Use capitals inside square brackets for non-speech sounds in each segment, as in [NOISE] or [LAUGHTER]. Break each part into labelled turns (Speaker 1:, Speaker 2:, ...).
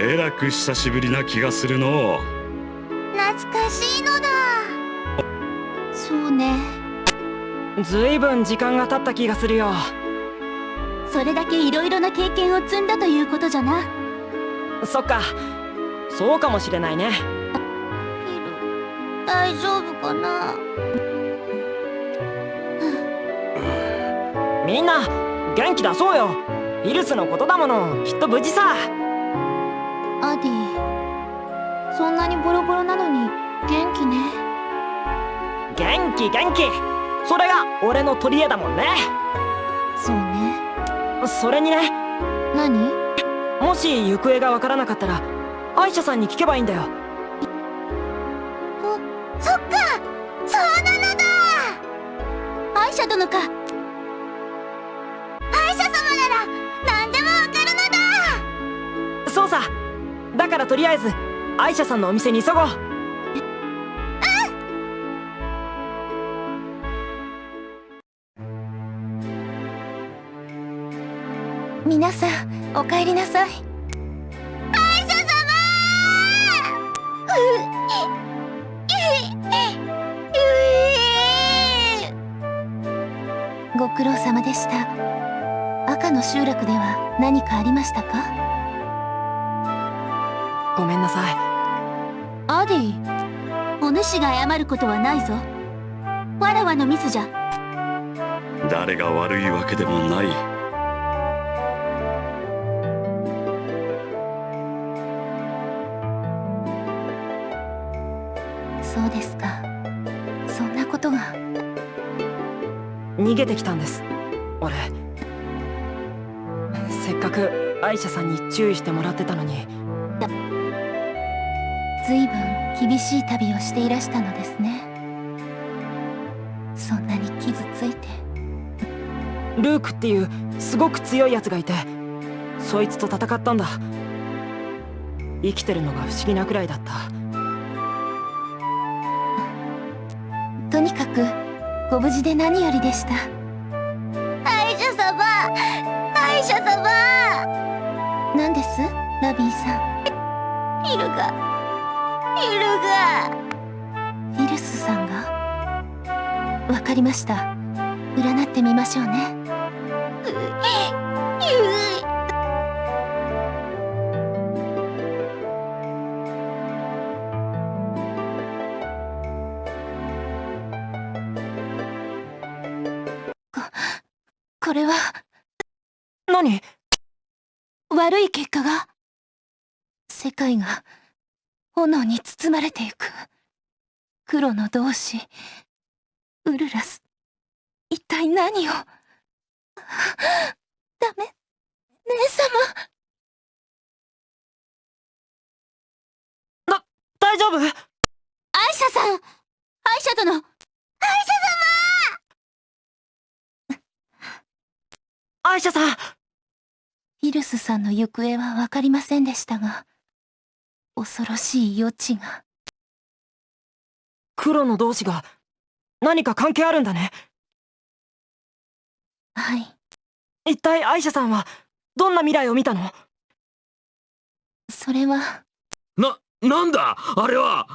Speaker 1: えらく久しぶりな気がするの。
Speaker 2: 懐かしいのだ。
Speaker 3: そうね。
Speaker 4: ずいぶん時間が経った気がするよ。
Speaker 3: それだけいろいろな経験を積んだということじゃな。
Speaker 4: そっか。そうかもしれないね。
Speaker 2: ピル大丈夫かな。
Speaker 4: みんな元気出そうよ。イルスのことだもの。きっと無事さ
Speaker 3: アディそんなにボロボロなのに元気ね。
Speaker 4: 元気元気。それが俺の取り柄だもんね。
Speaker 3: そうね。
Speaker 4: それにね。
Speaker 3: 何？
Speaker 4: もし行方がわからなかったら歯医者さんに聞けばいいんだよ。
Speaker 2: そっか。そうなのだ。
Speaker 3: 歯医者殿か。
Speaker 2: 歯医者様なら何でもわかるのだ。
Speaker 4: そうさだからとりあえず歯医者さんのお店に急ごう。
Speaker 3: 皆さんお帰りなさい。
Speaker 2: 歯医者様。
Speaker 3: ご苦労様でした赤の集落では何かありましたか
Speaker 4: ごめんなさい。
Speaker 3: アディお主が謝ることはないぞ。わらわのミスじゃ。
Speaker 1: 誰が悪いわけでもない。
Speaker 3: そうですか。そんなことが
Speaker 4: 逃げてきたんです。俺。せっかく歯医者さんに注意してもらってたのに
Speaker 3: ずいぶん厳しい旅をしていらしたのですね。そんなに傷ついて。
Speaker 4: ルークっていうすごく強いやつがいてそいつと戦ったんだ。生きてるのが不思議なくらいだった。
Speaker 3: とにかくご無事で何よりでした。
Speaker 2: 歯医者様歯医者様。
Speaker 3: 何です？ラビーさん。
Speaker 2: ピルが
Speaker 3: りました。占ってみましょうね。これは。
Speaker 4: 何？
Speaker 3: 悪い結果が。世界が炎に包まれてゆく。黒の同志ウルラス。一体何を？ダメ。姉様。
Speaker 4: 大丈夫？
Speaker 3: アイシャさん。アイシャ殿。
Speaker 4: 歯医者さん。
Speaker 3: イルスさんの行方は分かりませんでしたが恐ろしい余地が。
Speaker 4: 黒の同士が何か関係あるんだね。
Speaker 3: はい。
Speaker 4: 一体歯医者さんはどんな未来を見たの？
Speaker 3: それは。
Speaker 5: な、なんだ？あれは。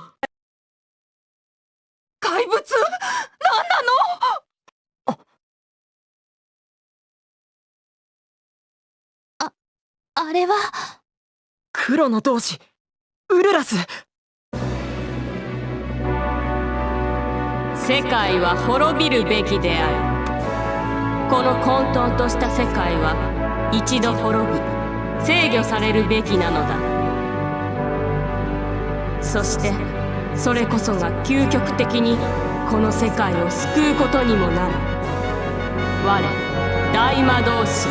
Speaker 4: 怪物？何なの？
Speaker 3: あ。れは。
Speaker 4: 黒の同士ウルラス
Speaker 6: 世界は滅びるべきである。この混沌とした世界は一度滅び制御されるべきなのだ。そしてそれこそが究極的にこの世界を救うことにもなる。我大魔導士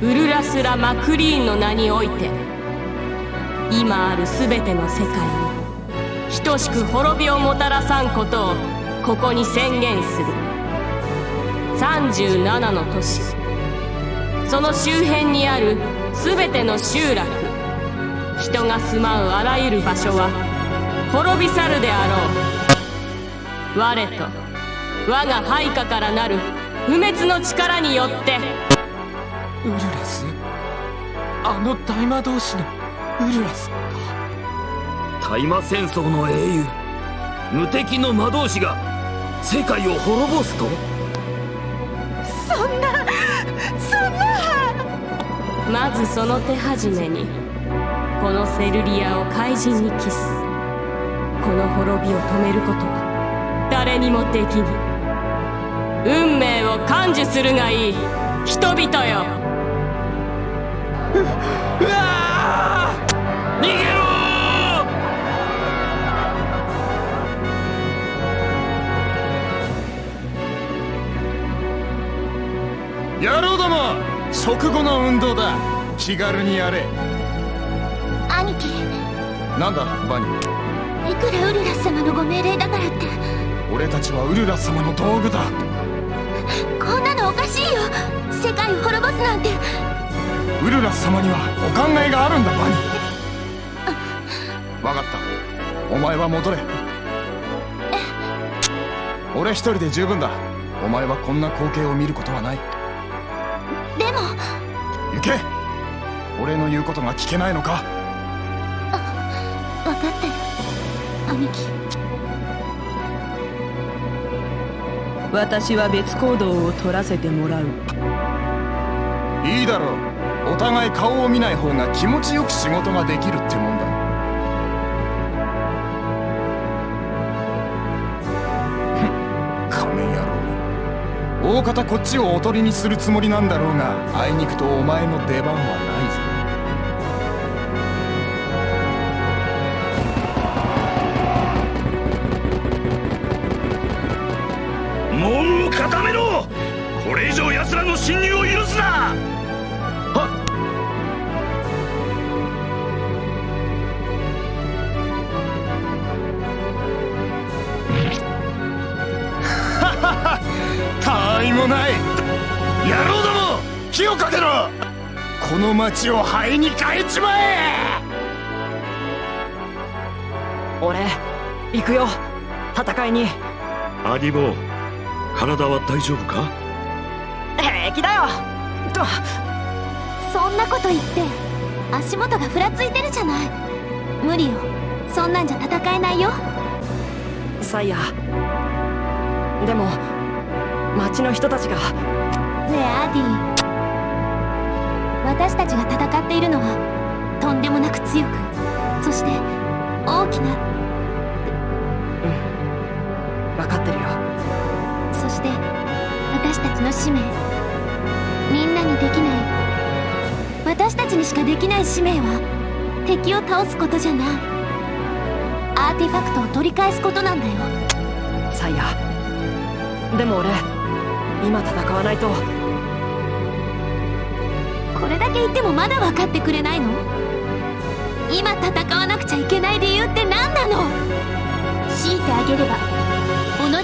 Speaker 6: ウルラスラ・マクリーンの名において今ある全ての世界に等しく滅びをもたらさんことをここに宣言する。37の都市。その周辺にある全ての集落。人が住まうあらゆる場所は滅び去るであろう。我と我が配下からなる不滅の力によって。
Speaker 5: ウルラス？あの大魔導士のウルラス大麻戦争の英雄無敵の魔導士が世界を滅ぼすと？
Speaker 2: そんなそんな。
Speaker 6: まずその手始めにこのセルリアを怪人にキス。この滅びを止めることは誰にもできぬ。運命を感受するがいい。人々よ。
Speaker 5: うわー！逃げろ
Speaker 7: 野郎ども。食後の運動だ。気軽にやれ。
Speaker 2: 兄貴。
Speaker 7: なんだバニー。
Speaker 2: いくらウルラス様のご命令だからって。
Speaker 7: 俺たちはウルラス様の道具だ。
Speaker 2: こんなのおかしいよ。世界を滅ぼすなんて。
Speaker 7: ウルラス様にはお考えがあるんだバニー。分かった。お前は戻れ。俺一人で十分だ。お前はこんな光景を見ることはない行け。俺の言うことが聞けないのか？
Speaker 2: 分かって。る兄貴。
Speaker 8: 私は別行動を取らせてもらう。
Speaker 7: いいだろう。お互い顔を見ない方が気持ちよく仕事ができるってもん大方こっちをおとりにするつもりなんだろうがあいにくとお前の出番はないぞ
Speaker 1: 門を固めろ。これ以上奴らの侵入を許すな。
Speaker 7: 火をかけろ。この町を灰に変えちまえ。
Speaker 4: 俺行くよ。戦いに。
Speaker 1: アディボ体は大丈夫か？
Speaker 4: 平気だよ。と
Speaker 3: そんなこと言って足元がふらついてるじゃない。無理よ。そんなんじゃ戦えないよ。
Speaker 4: サイヤでも町の人たちが。
Speaker 3: ねえアディ私たちが戦っているのはとんでもなく強くそして大きな
Speaker 4: 分かってるよ。
Speaker 3: そして私たちの使命。みんなにできない。私たちにしかできない使命は敵を倒すことじゃない。アーティファクトを取り返すことなんだよ。
Speaker 4: サイヤでも俺今戦わないと
Speaker 3: これだけ言ってもまだ分かってくれないの？今戦わなくちゃいけない理由って何なの？強いてあげれば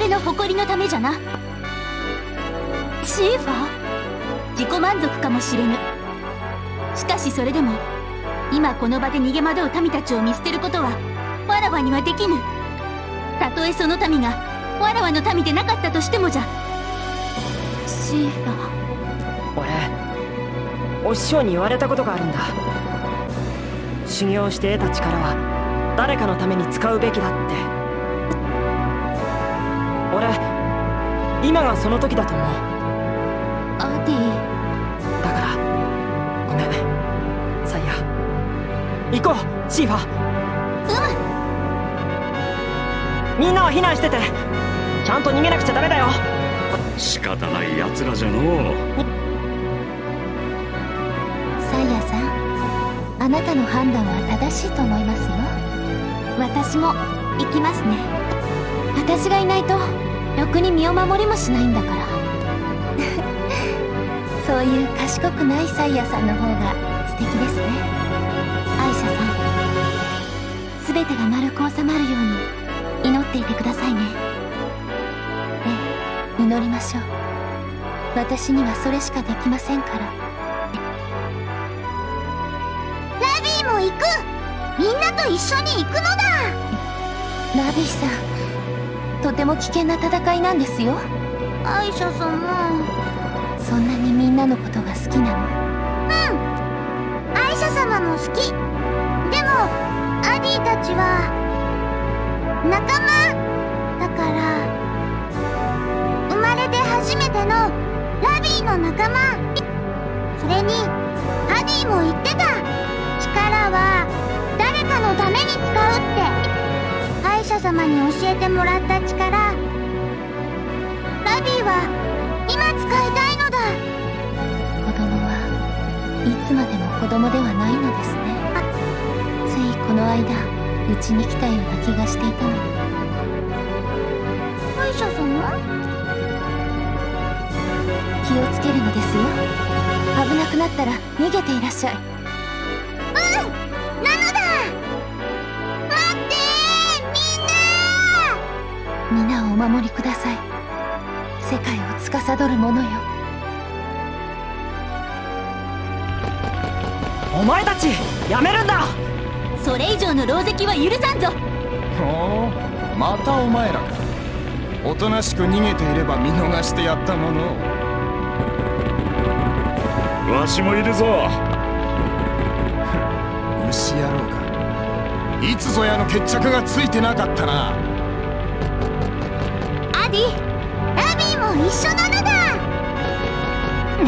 Speaker 3: 己の誇りのためじゃな。シーファー？自己満足かもしれぬ。しかしそれでも今この場で逃げ惑う民たちを見捨てることはわらわにはできぬ。たとえその民がわらわの民でなかったとしてもじゃ。シーファー？
Speaker 4: 俺お師匠に言われたことがあるんだ。修行して得た力は誰かのために使うべきだって。俺今がその時だと思う。
Speaker 3: アディ
Speaker 4: だからごめん。サイヤ。行こうシーファ
Speaker 3: う
Speaker 4: みんなは避難してて。ちゃんと逃げなくちゃダメだよ。
Speaker 1: 仕方ない奴らじゃのう
Speaker 3: なたの判断は正しいと思いますよ。私も行きますね。私がいないとろくに身を守りもしないんだから。[LAUGHS] そういう賢くないサイヤさんの方が素敵ですね。アイシャさん。全てが丸く収まるように祈っていてくださいね。ええ祈りましょう。私にはそれしかできませんから。
Speaker 2: みんなと一緒に行くのだ。
Speaker 3: ラビーさんとても危険な戦いなんですよ。
Speaker 2: アイシャ様
Speaker 3: そんなにみんなのことが好きなの。
Speaker 2: アイシャ様も好き。ででもアディたちは仲間。だから生まれて初めてのラビーの仲間。それにアディも言ってた。力はって。歯医者様に教えてもらった力。ラビーは今使いたいのだ。
Speaker 3: 子供はいつまでも子供ではないのですね。ついこの間うちに来たような気がしていたのに。
Speaker 2: 歯医者様？
Speaker 3: 気をつけるのですよ。危なくなったら逃げていらっしゃいお守りください。世界を司る者よ。
Speaker 4: お前たちやめるんだ。
Speaker 2: それ以上の狼藉は許さんぞ。
Speaker 7: ほうまたお前らか。おとなしく逃げていれば見逃してやったものを。
Speaker 1: わしもいるぞ。[LAUGHS]
Speaker 7: 牛野郎か。いつぞやの決着がついてなかったな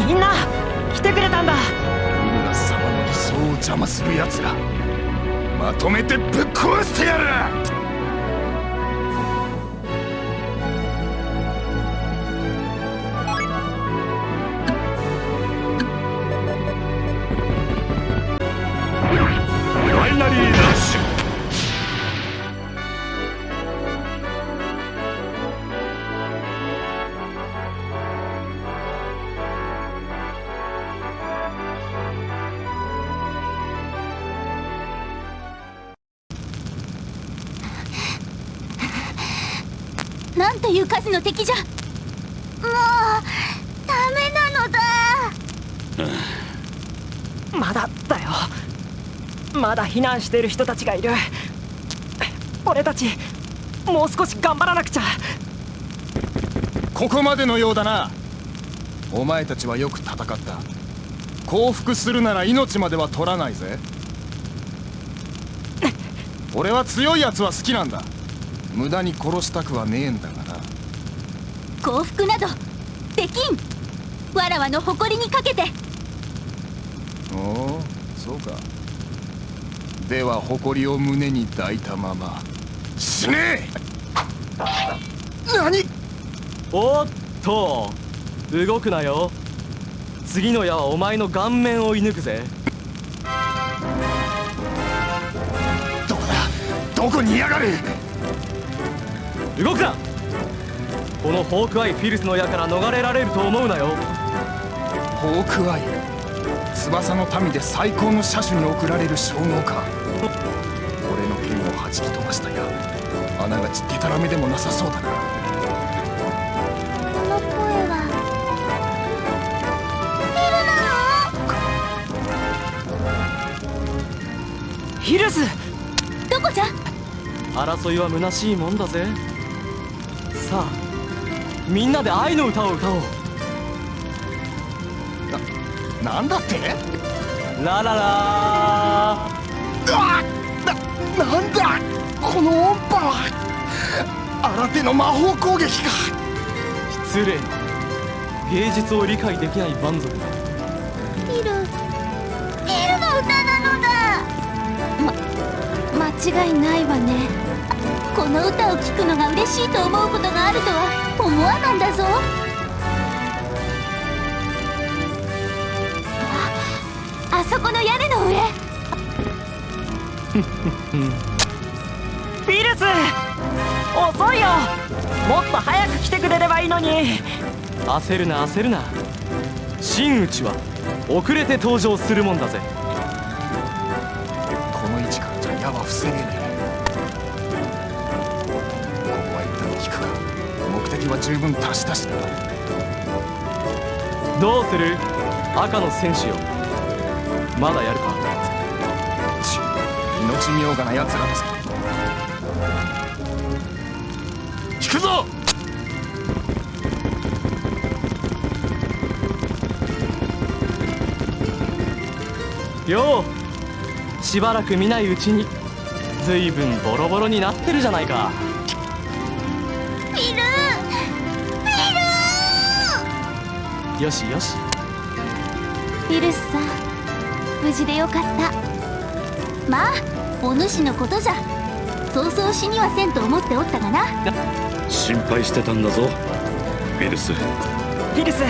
Speaker 4: みんな来てくれたんだ。
Speaker 7: ウルラス様の理想を邪魔する奴らまとめてぶっ壊してやる。
Speaker 2: いう数の敵じゃ。もうダメなのだ。
Speaker 4: まだだよ。まだ避難している人たちがいる。俺たちもう少し頑張らなくちゃ。
Speaker 7: ここまでのようだな。お前たちはよく戦った。降伏するなら命までは取らないぜ。[LAUGHS] 俺は強いやつは好きなんだ。無駄に殺したくはねえんだ
Speaker 2: 降伏など。できんわらわの誇りにかけて。
Speaker 7: おおそうか。では誇りを胸に抱いたまま。死ね！え何？
Speaker 9: おっと動くなよ。次の矢はお前の顔面を射抜くぜ。
Speaker 7: どこだ？どこにいやがる？
Speaker 9: 動くなこのホークアイフィルスの矢から逃れられると思うなよ。
Speaker 7: ホークアイ翼の民で最高の車種に贈られる称号か。俺の剣を弾き飛ばした矢あながちデタラメでもなさそうだな
Speaker 2: この声は。
Speaker 4: ヒルス
Speaker 2: どこじゃ？
Speaker 9: 争いは虚しいもんだぜ。さあみんなで愛の歌を歌おう。
Speaker 7: なんだって？
Speaker 9: ラララ
Speaker 7: うわななんだ？この音波。は新手の魔法攻撃か。
Speaker 9: 失礼。芸術を理解できない蛮族だ。
Speaker 2: ピルピルの歌なのだ。
Speaker 3: 間違いないわね
Speaker 2: この歌を聴くのが嬉しいと思うことがあるとは思わなんだぞ。ああそこの屋根の上。[LAUGHS]
Speaker 4: フィルス遅いよ。もっと早く来てくれればいいのに。
Speaker 9: 焦るな焦るな。真打ちは遅れて登場するもんだぜ
Speaker 7: 十分達したしな
Speaker 9: どうする？赤の戦士よ。まだやるか。
Speaker 7: ち命みょうがな奴らだぞ引くぞ！
Speaker 9: よう。しばらく見ないうちにずいぶんボロボロになってるじゃないかよしよし。
Speaker 3: フィルスさん無事でよかった。
Speaker 2: まあお主のことじゃ。そうそう死にはせんと思っておったがな。
Speaker 1: 心配してたんだぞ。ウィルス。
Speaker 4: フィルス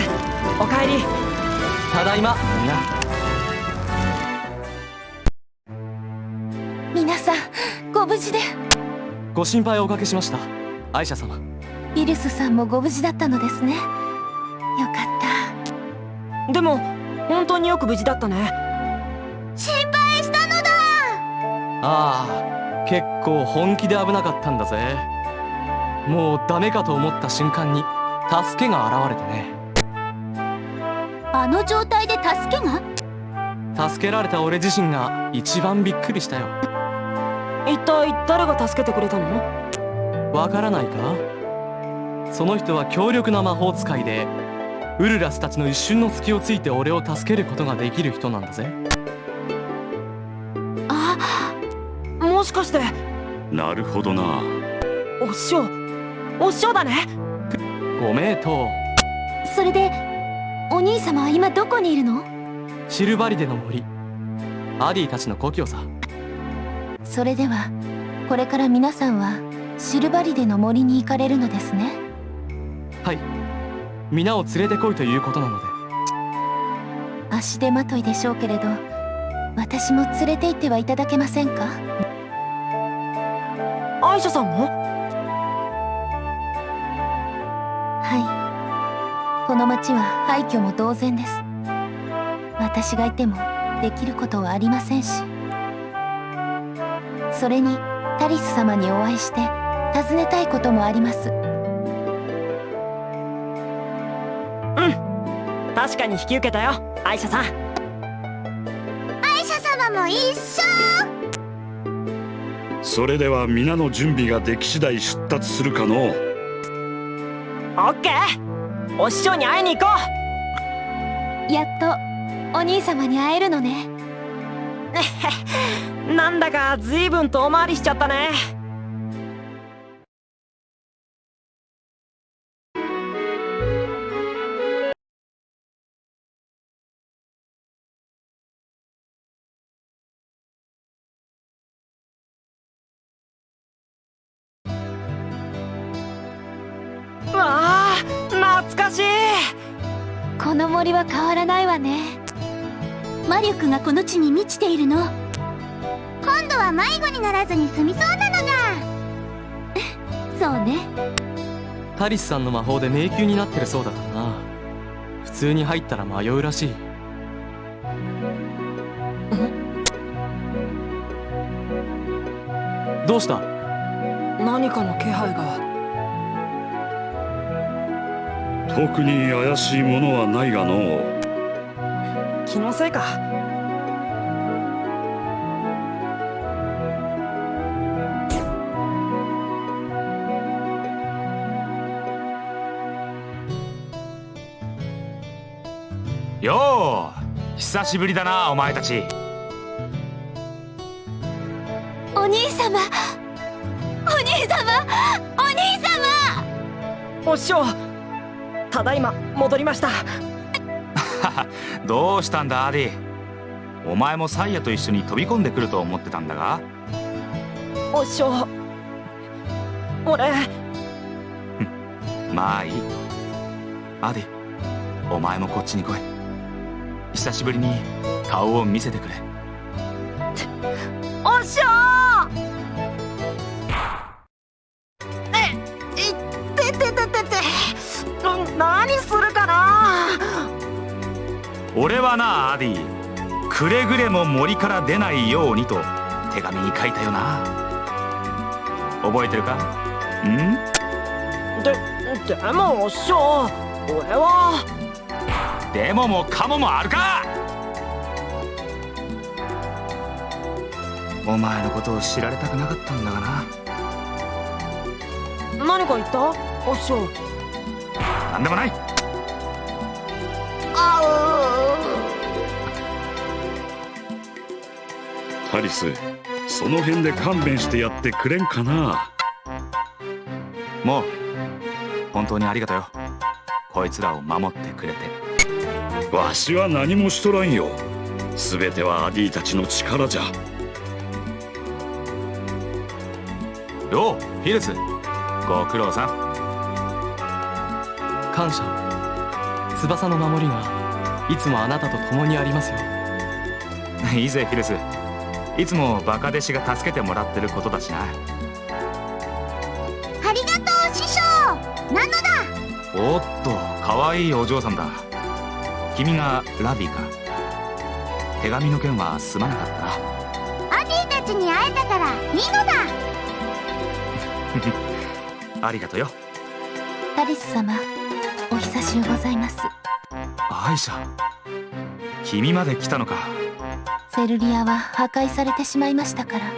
Speaker 4: おかえり。
Speaker 9: ただいま。みんな。
Speaker 3: 皆さんご無事で。
Speaker 9: ご心配をおかけしました。アイシャ
Speaker 3: ィルスさんもご無事だったのですね
Speaker 4: でも本当によく無事だったね。
Speaker 2: 心配したのだ。
Speaker 9: ああ結構本気で危なかったんだぜ。もうダメかと思った瞬間に助けが現れてね。
Speaker 2: あの状態で助けが？
Speaker 9: 助けられた俺自身が一番びっくりしたよ。
Speaker 4: 一体誰が助けてくれたの？
Speaker 9: わからないか？その人は強力な魔法使いでウルラスたちの一瞬の隙をついて俺を助けることができる人なんだぜ。
Speaker 4: あもしかして。
Speaker 1: なるほどな。
Speaker 4: お師匠お師匠だね。
Speaker 9: ご名答。
Speaker 3: それでお兄様は今どこにいるの？
Speaker 9: シルバリデの森。アディたちの故郷さ。
Speaker 3: それではこれから皆さんはシルバリデの森に行かれるのですね。
Speaker 9: はい皆を連れてこいということなので。
Speaker 3: 足手まといでしょうけれど私も連れて行ってはいただけませんか？
Speaker 4: アイシャさんも？
Speaker 3: はい。この町は廃墟も同然です。私がいてもできることはありませんし。それにタリス様にお会いして尋ねたいこともあります
Speaker 4: 確かに引き受けたよ。アイシャさん。
Speaker 2: アイシャ様も一緒。
Speaker 1: それでは皆の準備ができ次第出立するかの
Speaker 4: オッケー。お師匠に会いに行こ
Speaker 3: やっとお兄様に会えるのね。
Speaker 4: う [LAUGHS] なんだか随分遠回りしちゃったね
Speaker 3: この森は変わらないわね。
Speaker 2: 魔力がこの地に満ちているの。今度は迷子にならずに済みそうなのが。[LAUGHS]
Speaker 3: そうね。
Speaker 9: タリスさんの魔法で迷宮になってるそうだからな。普通に入ったら迷うらしい。どうした？
Speaker 4: 何かの気配が
Speaker 1: 特に怪しいものはないがの
Speaker 4: 気のせいか。
Speaker 10: よう久しぶりだなお前たち。
Speaker 3: お兄様。お兄様。お兄様。
Speaker 4: お師匠ただいま戻りました。
Speaker 10: どうしたんだアディお前もサイヤと一緒に飛び込んでくると思ってたんだが？
Speaker 4: お師匠俺。
Speaker 10: まあいい。アディお前もこっちに来い。久しぶりに顔を見せてくれディくれぐれも森から出ないようにと手紙に書いたよな。覚えてるか？ん？
Speaker 4: ででもお師匠俺は。
Speaker 10: でももかももあるか？お前のことを知られたくなかったんだがな。
Speaker 4: 何か言った？お師匠。
Speaker 10: なんでもない。
Speaker 4: あ
Speaker 1: タリスその辺で勘弁してやってくれんかな？
Speaker 10: もう本当にありがとうよ。こいつらを守ってくれて。
Speaker 1: わしは何もしとらんよ。全てはアディたちの力じゃ。
Speaker 10: ようフィルスご苦労さん。
Speaker 9: 感謝。翼の守りがいつもあなたと共にありますよ。[LAUGHS]
Speaker 10: いいぜフィルスいつもバカ弟子が助けてもらってることだしな。
Speaker 2: ありがとう師匠。なのだ？
Speaker 10: おっと可愛いお嬢さんだ。君がラビーか。手紙の件はすまなかったな。
Speaker 2: アディたちに会えたからいいのだ。[LAUGHS]
Speaker 10: ありがとうよ。
Speaker 3: タリス様お久しゅうございます。
Speaker 10: アイシャ君まで来たのか
Speaker 3: セルリアは破壊されてしまいましたから。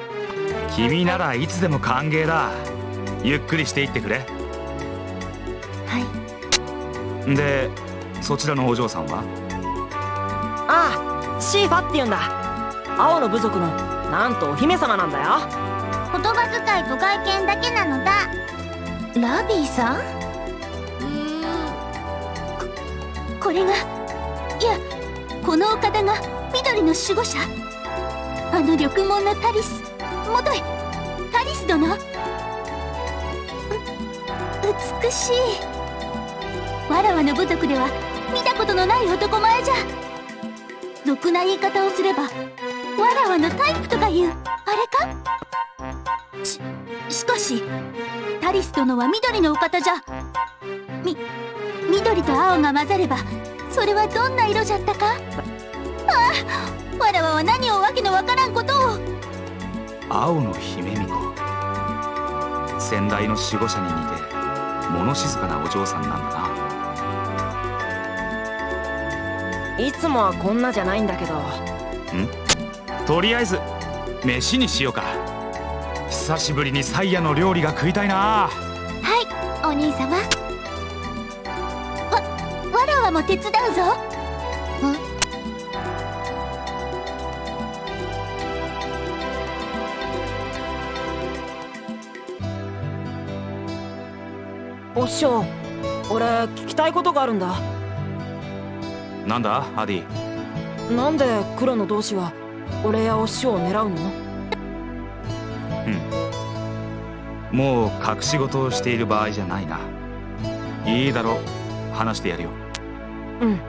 Speaker 10: 君ならいつでも歓迎だ。ゆっくりしていってくれ。
Speaker 3: はい。
Speaker 10: でそちらのお嬢さんは？
Speaker 4: ああシーファって言うんだ。青の部族のなんとお姫様なんだよ。
Speaker 2: 言葉遣いと外見だけなのだ。
Speaker 3: ラビーさん？
Speaker 2: ん。
Speaker 3: これがいやこのお方が緑の守護者？あの緑門のタリス？元へ。タリス殿？う美しい。わらわの部族では見たことのない男前じゃ。ろくな言い方をすればわらわのタイプとかいう。あれか？ししかしタリス殿は緑のお方じゃ。み緑と青が混ざればそれはどんな色じゃったか？ああわらわは何をわけのわからんことを。
Speaker 10: 青の姫巫女先代の守護者に似て物静かなお嬢さんなんだ
Speaker 4: いつもはこんなじゃないんだけど。
Speaker 10: なん？とりあえず飯にしようか。久しぶりにサイヤの料理が食いたいな。
Speaker 3: はいお兄様。わわらわも手伝うぞ
Speaker 4: 師匠俺聞きたいことがあるんだ。
Speaker 10: なんだアディ？
Speaker 4: なんで黒の同志は俺やお師匠を狙うの？
Speaker 10: もう隠し事をしている場合じゃないな。いいだろう。話してやるよ。
Speaker 4: うん。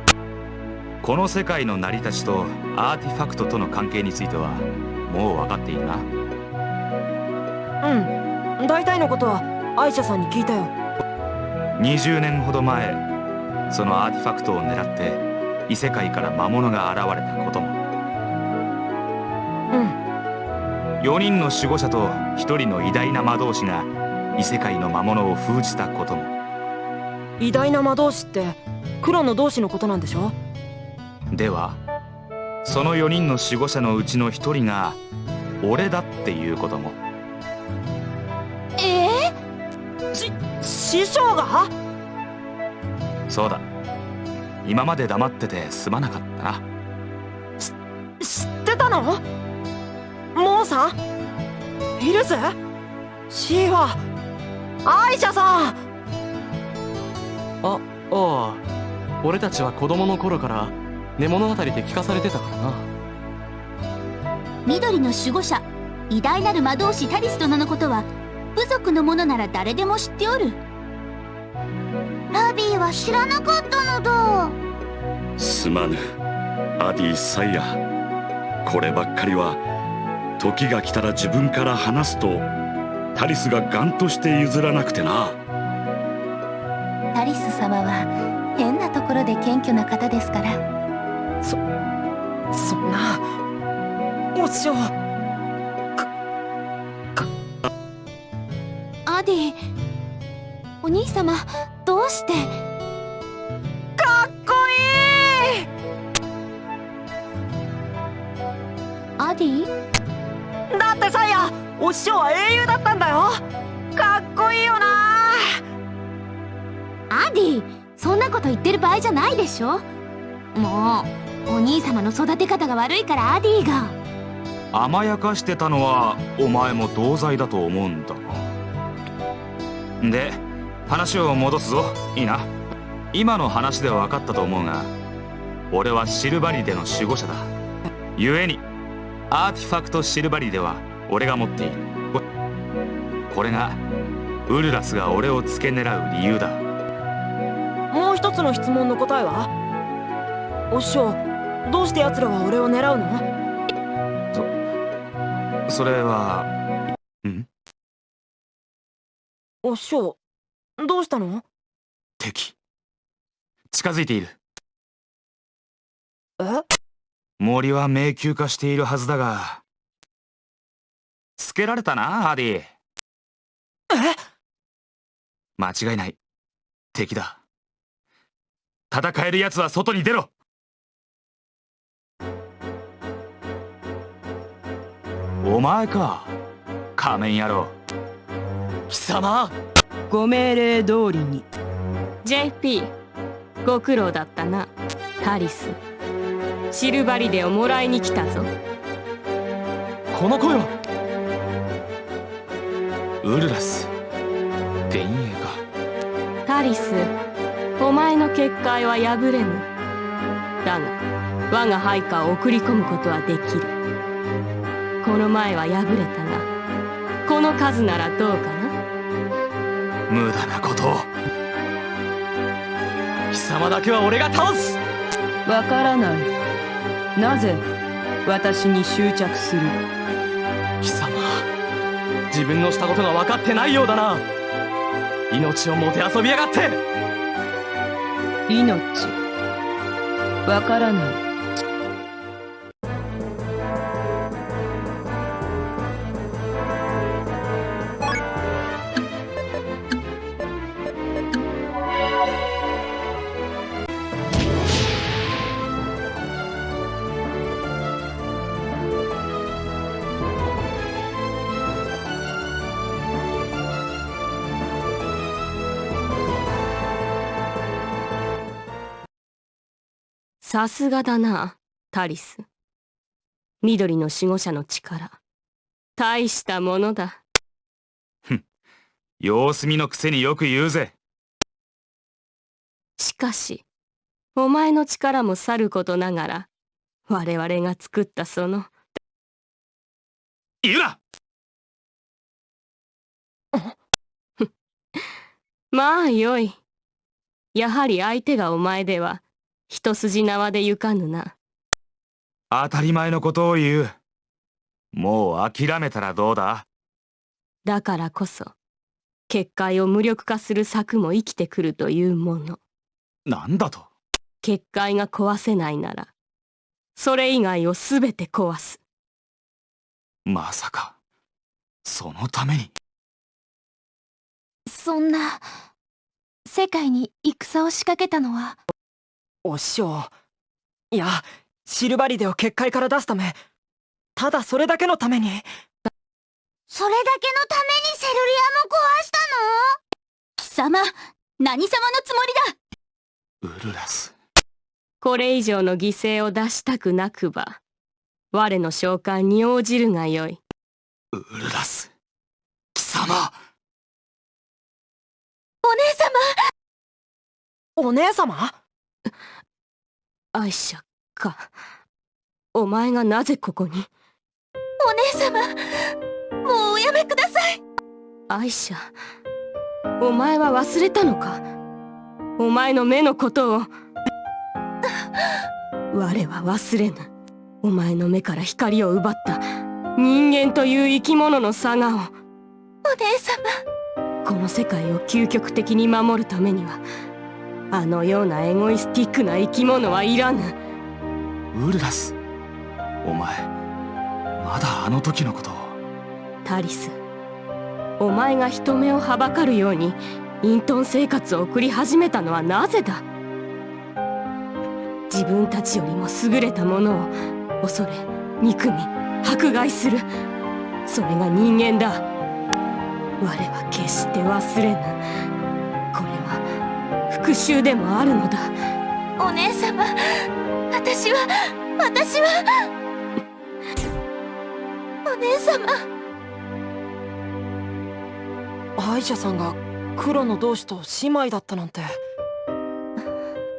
Speaker 10: この世界の成り立ちとアーティファクトとの関係についてはもう分かっているな。
Speaker 4: うん。大体のことはアイシャさんに聞いたよ
Speaker 10: 20年ほど前そのアーティファクトを狙って異世界から魔物が現れたことも。
Speaker 4: うん。
Speaker 10: 4人の守護者と1人の偉大な魔導士が異世界の魔物を封じたことも。
Speaker 4: 偉大な魔導士って黒の同士のことなんでしょ？
Speaker 10: ではその4人の守護者のうちの1人が俺だっていうことも
Speaker 4: 師匠が？
Speaker 10: そうだ。今まで黙っててすまなかったな。
Speaker 4: 知ってたの？モーさん？ヒルスシーファアイシャさん？
Speaker 9: あああ。俺たちは子供の頃から寝物語で聞かされてたからな。
Speaker 3: 緑の守護者偉大なる魔導士タリス殿のことは部族の者なら誰でも知っておる
Speaker 2: ラビーは知らなかったのだ。
Speaker 1: すまぬ。アディ・サイヤ。こればっかりは時が来たら自分から話すとタリスがガンとして譲らなくてな。
Speaker 3: タリス様は変なところで謙虚な方ですから。
Speaker 4: そんな。お師匠
Speaker 3: アディお兄様どうして。
Speaker 4: かっこいい。
Speaker 3: アディ？
Speaker 4: だってサイヤお師匠は英雄だったんだよ。かっこいいよな。
Speaker 3: アディそんなこと言ってる場合じゃないでしょ。もうお兄様の育て方が悪いからアディが。
Speaker 10: 甘やかしてたのはお前も同罪だと思うんだ。がで話を戻すぞ。いいな。今の話で分かったと思うが俺はシルバリデの守護者だ。故にアーティファクトシルバリデは俺が持っている。ここれがウルラスが俺を付け狙う理由だ。
Speaker 4: もう一つの質問の答えは？お師匠どうして奴らは俺を狙うの？
Speaker 10: それはん？
Speaker 4: お師匠どうしたの？
Speaker 10: 敵。近づいている。
Speaker 4: え？
Speaker 10: 森は迷宮化しているはずだが。つけられたなアディ。
Speaker 4: え？
Speaker 10: 間違いない。敵だ。戦える奴は外に出ろ。お前か仮面野郎。
Speaker 9: 貴様
Speaker 8: ご命令通りに。
Speaker 6: JP ご苦労だったなタリス。シルバリデをもらいに来たぞ。
Speaker 9: この声は
Speaker 10: ウルラス幻影か
Speaker 6: タリスお前の結界は破れぬ。だが我が配下を送り込むことはできる。この前は破れたがこの数ならどうかな
Speaker 10: 無駄なことを。
Speaker 9: 貴様だけは俺が倒す。
Speaker 8: わからない。なぜ私に執着する？
Speaker 9: 貴様自分のしたことが分かってないようだな。命をもてあそびやがって。
Speaker 8: 命。わからない
Speaker 6: さすがだなタリス。緑の守護者の力。大したものだ。
Speaker 10: 様子見のくせによく言うぜ。
Speaker 6: しかしお前の力もさることながら我々が作ったその。
Speaker 10: 言うな！
Speaker 6: まあよい。やはり相手がお前では一筋縄でゆかぬな。
Speaker 10: 当たり前のことを言う。もう諦めたらどうだ？
Speaker 6: だからこそ結界を無力化する策も生きてくるというもの。
Speaker 10: なんだと？
Speaker 6: 結界が壊せないならそれ以外を全て壊す。
Speaker 10: まさかそのために。
Speaker 3: そんな世界に戦を仕掛けたのは
Speaker 4: お師匠。いやシルバリデを結界から出すため。ただそれだけのために。
Speaker 2: それだけのためにセルリアも壊した
Speaker 3: 貴様何様のつもりだ？
Speaker 10: ウルラス。
Speaker 6: これ以上の犠牲を出したくなくば我の召喚に応じるがよい。
Speaker 10: ウルラス。貴様。
Speaker 3: お姉様！
Speaker 4: お姉様？
Speaker 6: アイシャかお前がなぜここに
Speaker 3: お姉様もうおやめください
Speaker 6: アイシャお前は忘れたのかお前の目のことを我は忘れぬお前の目から光を奪った人間という生き物の差がを
Speaker 3: お姉様
Speaker 6: この世界を究極的に守るためにはあのようなエゴイスティックな生き物はいらぬ。
Speaker 10: ウルラスお前まだあの時のことを。
Speaker 6: タリスお前が人目をはばかるように隠遁生活を送り始めたのはなぜだ？自分たちよりも優れたものを恐れ憎み迫害する。それが人間だ。我は決して忘れぬ復讐でもあるのだ。
Speaker 3: お姉様私は私は。お姉様。
Speaker 4: アイシャさんが黒の同志と姉妹だったなんて。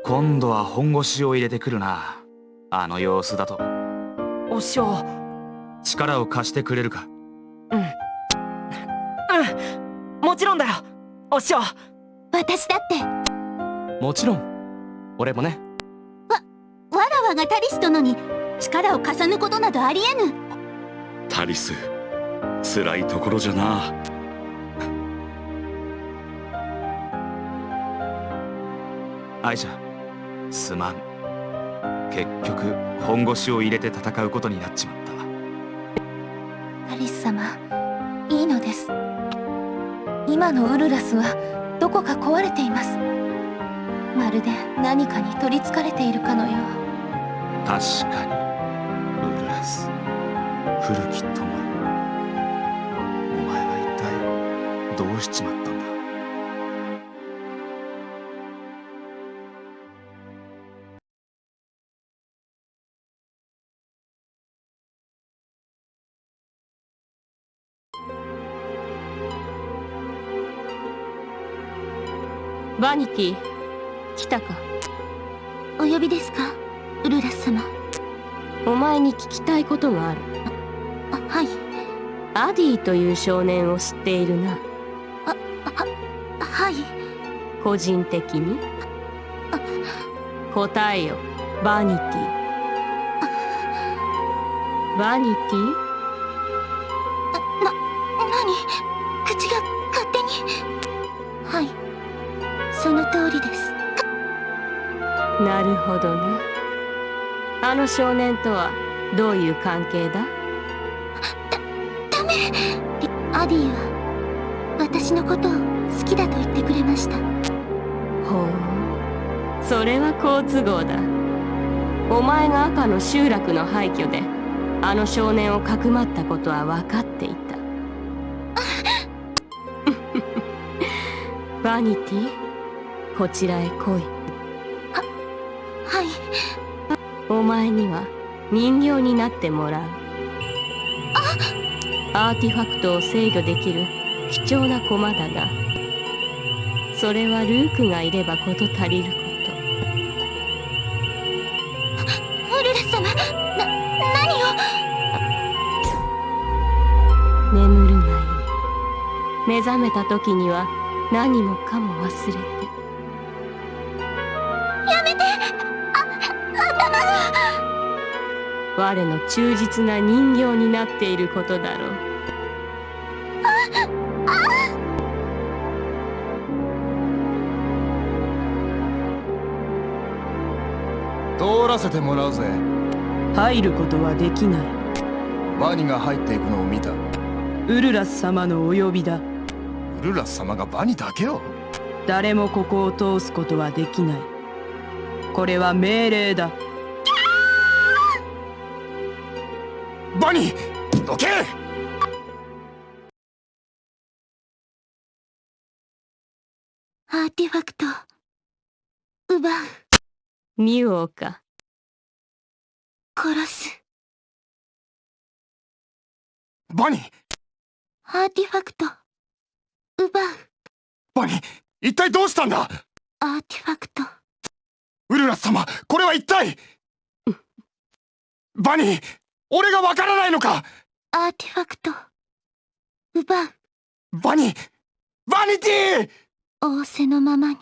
Speaker 10: 今度は本腰を入れてくるなあの様子だと。
Speaker 4: お師匠。
Speaker 10: 力を貸してくれるか？
Speaker 4: うん。うん。もちろんだよ。お師匠。
Speaker 3: 私だって
Speaker 9: もちろん。俺もね。
Speaker 3: わらわがタリス殿に力を貸さぬことなどありえぬ。
Speaker 1: タリス辛いところじゃな。
Speaker 10: アイシャすまん。結局本腰を入れて戦うことになっちまった。
Speaker 3: タリス様いいのです。今のウルラスはどこか壊れています。まるで何かに取りつかれているかのよう。
Speaker 10: 確かに。ウルラス古き友。お前は一体どうしちまったんだ？
Speaker 6: バニティ来たか。
Speaker 3: お呼びですかウルラス様。
Speaker 6: お前に聞きたいことがある。
Speaker 3: あはい。
Speaker 6: アディという少年を知っているな。
Speaker 3: はい。
Speaker 6: 個人的に？答えよ。バニティバニティほどなあの少年とはどういう関係だ？
Speaker 3: ダメ。アディは私のことを好きだと言ってくれました。
Speaker 6: ほう。それは好都合だ。お前が赤の集落の廃墟であの少年をかくまったことは分かっていた。[LAUGHS] バニティこちらへ来い前には人形になってもらう。アーティファクトを制御できる貴重な駒だがそれはルークがいれば事足りるこ
Speaker 3: ウルラ様な何を？
Speaker 6: と眠るがいい目覚めた時には何もかも忘れて我の忠実な人形になっていることだろう。
Speaker 7: 通らせてもらうぜ。
Speaker 8: 入ることはできない。
Speaker 7: ワニが入っていくのを見た。
Speaker 8: ウルラス様のお呼びだ。
Speaker 7: ウルラス様がバニだけを
Speaker 8: 誰もここを通すことはできない。これは命令だ
Speaker 7: バニどけ
Speaker 3: アーティファクト奪う。
Speaker 6: ミュオか。
Speaker 3: 殺す。
Speaker 7: バニ
Speaker 3: アーティファクト奪う。
Speaker 7: バニ一体どうしたんだ？
Speaker 3: アーティファクト。
Speaker 7: ウルラス様これは一体？バニ俺がわからないのか？
Speaker 3: アーティファクト。奪う
Speaker 7: バニ。バニティ
Speaker 3: 仰せのままに。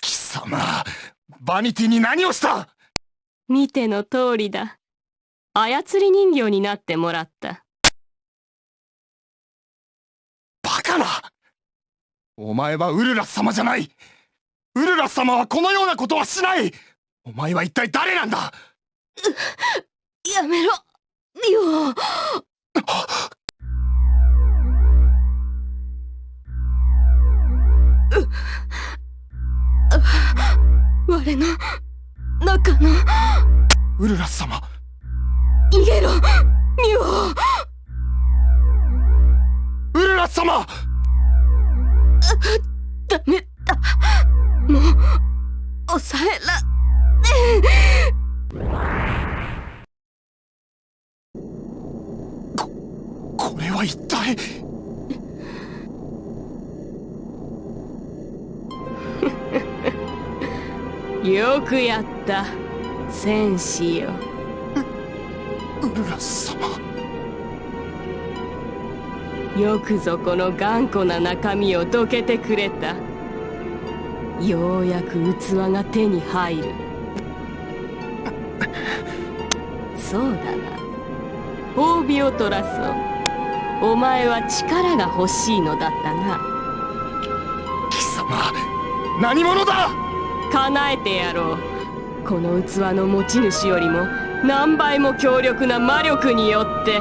Speaker 7: 貴様バニティに何をした？
Speaker 6: 見ての通りだ。操り人形になってもらった。
Speaker 7: バカな！お前はウルラス様じゃない。ウルラス様はこのようなことはしない。お前は一体誰なんだ？
Speaker 6: やめろ。ミオ我の中の
Speaker 7: ウルラス様
Speaker 6: 逃げろミオ
Speaker 7: ウルラス様
Speaker 6: ダメだもう抑えらは一体。[LAUGHS] よくやった。戦士よ。
Speaker 7: ウルラ様
Speaker 6: よくぞこの頑固な中身をどけてくれた。ようやく器が手に入る。[LAUGHS] そうだな。褒美を取らそう。お前は力が欲しいのだったな。
Speaker 7: 貴様何者だ？
Speaker 6: 叶えてやろう。この器の持ち主よりも何倍も強力な魔力によって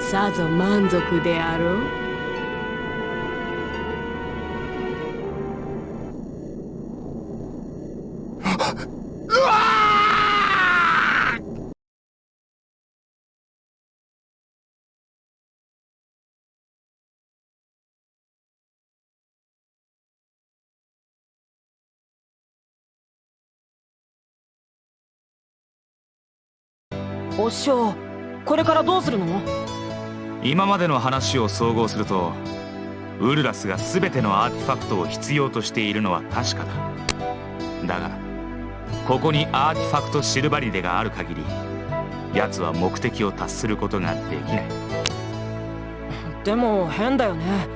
Speaker 6: さぞ満足であろう
Speaker 4: お師匠これからどうするの？
Speaker 10: 今までの話を総合するとウルラスが全てのアーティファクトを必要としているのは確かだ。だがここにアーティファクトシルバリデがある限り奴は目的を達することができない。
Speaker 4: でも変だよね。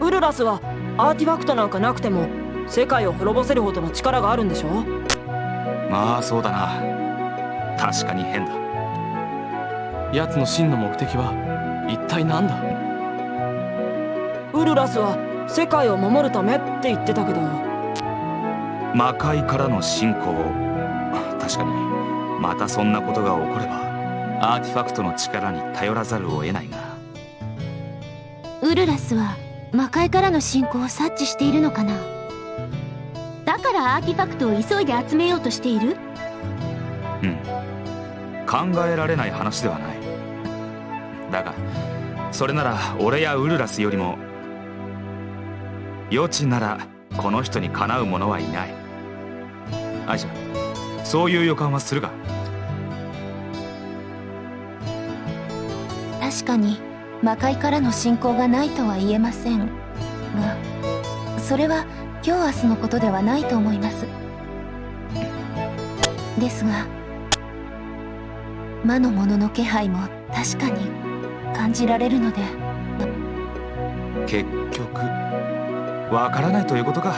Speaker 4: ウルラスはアーティファクトなんかなくても世界を滅ぼせるほどの力があるんでしょ？
Speaker 10: まあそうだな。確かに変だ
Speaker 9: 奴の真の目的は一体何だ？
Speaker 4: ウルラスは世界を守るためって言ってたけど
Speaker 10: 魔界からの侵攻確かにまたそんなことが起こればアーティファクトの力に頼らざるを得ないが
Speaker 2: ウルラスは魔界からの侵攻を察知しているのかな？だからアーティファクトを急いで集めようとしている？
Speaker 10: うん。考えられない話ではないそれなら俺やウルラスよりも余地ならこの人にかなう者はいない。アイシャそういう予感はするが？
Speaker 3: 確かに魔界からの侵攻がないとは言えませんがそれは今日明日のことではないと思います。ですが魔の者の気配も確かに感じられるので。
Speaker 10: 結局わからないということか。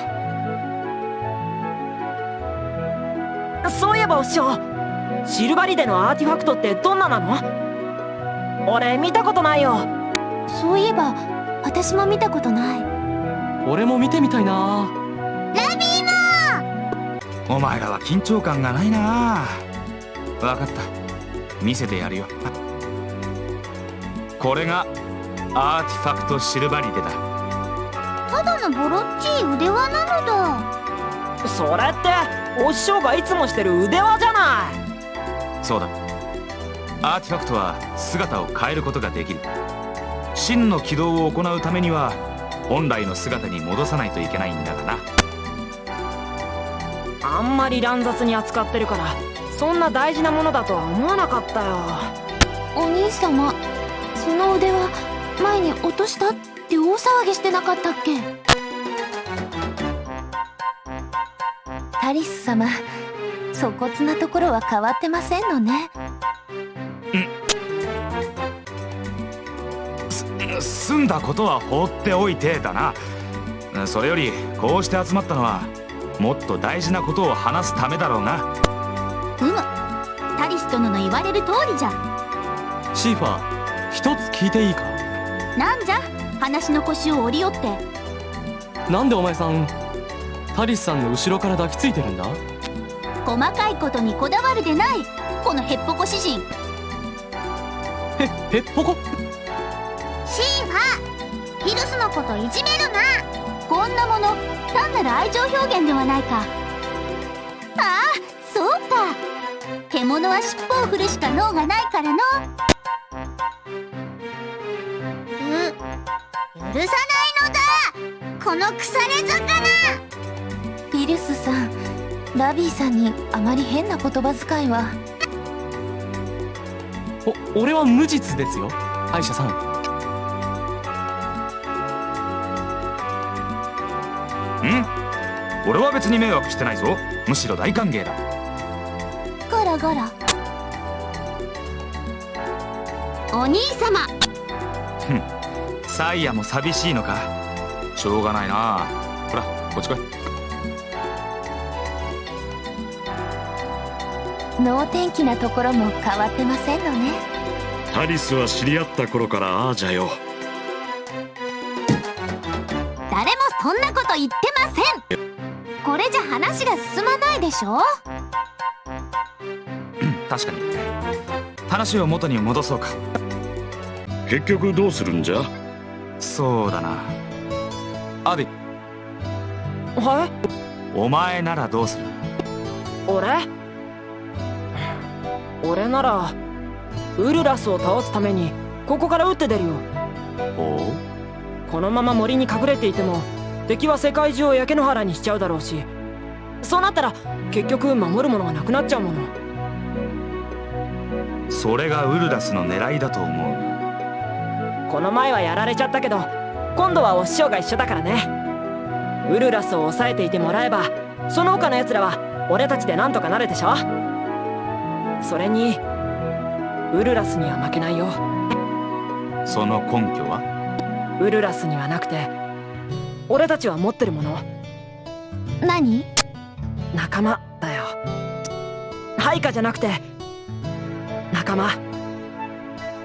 Speaker 4: そういえばお師匠シルバリデのアーティファクトってどんななの？俺見たことないよ。
Speaker 2: そういえば私も見たことない。
Speaker 9: 俺も見てみたいな。
Speaker 2: ラビー
Speaker 10: お前らは緊張感がないな。分かった。見せてやるよこれがアーティファクトシルバリデだ。
Speaker 2: ただのボロっちい腕輪なのだ。
Speaker 4: それってお師匠がいつもしてる腕輪じゃない。
Speaker 10: そうだ。アーティファクトは姿を変えることができる。真の起動を行うためには本来の姿に戻さないといけないんだがな。
Speaker 4: あんまり乱雑に扱ってるからそんな大事なものだとは思わなかったよ。
Speaker 2: お兄様その腕輪前に落としたって大騒ぎしてなかったっけ？
Speaker 3: タリス様粗骨なところは変わってませんのね。
Speaker 10: 済ん。だことは放っておいてだな。それよりこうして集まったのはもっと大事なことを話すためだろうな。
Speaker 2: うむタリス殿の言われる通りじゃ。
Speaker 9: シーファー一つ聞いていいか？
Speaker 2: なんじゃ？話の腰を折り寄って。
Speaker 9: なんでお前さんタリスさんの後ろから抱きついてるんだ？
Speaker 2: 細かいことにこだわるでないこのへっぽこ詩人。
Speaker 9: へへっぽこ？
Speaker 2: シーファーヒルスのこといじめるな。こんなもの単なる愛情表現ではないか。ああそうか。獣は尻尾を振るしか脳がないからのう許さないのだ。この腐れ魚。
Speaker 3: ピルスさんラビーさんにあまり変な言葉遣いは。
Speaker 9: お俺は無実ですよ。アイシャさん。
Speaker 10: ん。俺は別に迷惑してないぞ。むしろ大歓迎だ。
Speaker 2: ゴロゴロお兄様。
Speaker 10: ふん。サイヤも寂しいのか。しょうがないな。ほらこっち来い。
Speaker 3: 能天気なところも変わってませんのね。
Speaker 1: タリスは知り合った頃からああじゃよ。
Speaker 2: 誰もそんなこと言ってません。これじゃ話が進まないでしょ。
Speaker 10: 確かに。話を元に戻そうか
Speaker 1: 結局どうするんじゃ？
Speaker 10: そうだな。アディ
Speaker 4: はい
Speaker 10: お前ならどうする？
Speaker 4: 俺？俺ならウルラスを倒すためにここから撃って出るよ。
Speaker 10: お
Speaker 4: このまま森に隠れていても敵は世界中を焼け野原にしちゃうだろうしそうなったら結局守るものがなくなっちゃうもの。
Speaker 10: それがウルラスの狙いだと思う
Speaker 4: この前はやられちゃったけど今度はお師匠が一緒だからね。ウルラスを抑えていてもらえばその他の奴らは俺たちでなんとかなるでしょ。それにウルラスには負けないよ。
Speaker 10: その根拠は？
Speaker 4: ウルラスにはなくて俺たちは持ってるもの。
Speaker 2: 何？
Speaker 4: 仲間だよ。配下じゃなくて仲間。